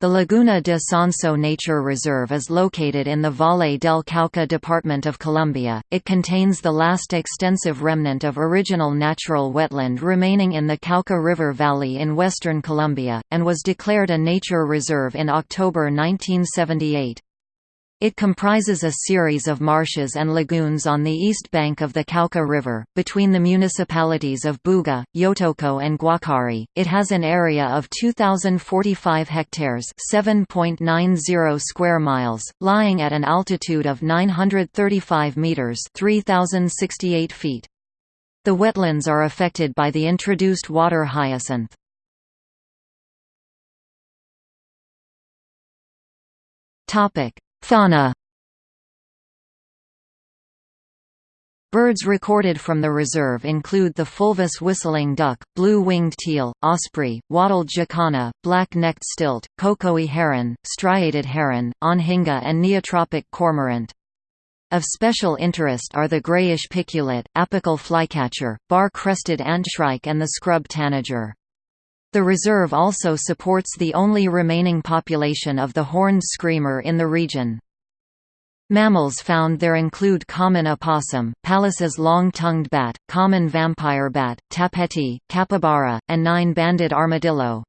The Laguna de Sonso Nature Reserve is located in the Valle del Cauca department of Colombia. It contains the last extensive remnant of original natural wetland remaining in the Cauca River Valley in western Colombia, and was declared a nature reserve in October 1978. It comprises a series of marshes and lagoons on the east bank of the Cauca River, between the municipalities of Buga, Yotoco and Guacari. It has an area of 2,045 hectares 7.90 square miles, lying at an altitude of 935 metres 3,068 feet. The wetlands are affected by the introduced water hyacinth. Topic Fauna Birds recorded from the reserve include the fulvous whistling duck, blue-winged teal, osprey, wattled jacana, black-necked stilt, cocoi heron, striated heron, anhinga and neotropic cormorant. Of special interest are the grayish piculet, apical flycatcher, bar-crested antshrike and the scrub tanager. The reserve also supports the only remaining population of the horned screamer in the region. Mammals found there include common opossum, Pallas's long-tongued bat, common vampire bat, tapeti, capybara, and nine-banded armadillo.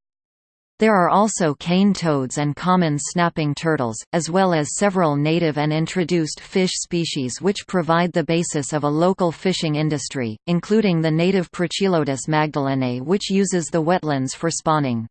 There are also cane toads and common snapping turtles, as well as several native and introduced fish species which provide the basis of a local fishing industry, including the native Prochilodus magdalenae which uses the wetlands for spawning.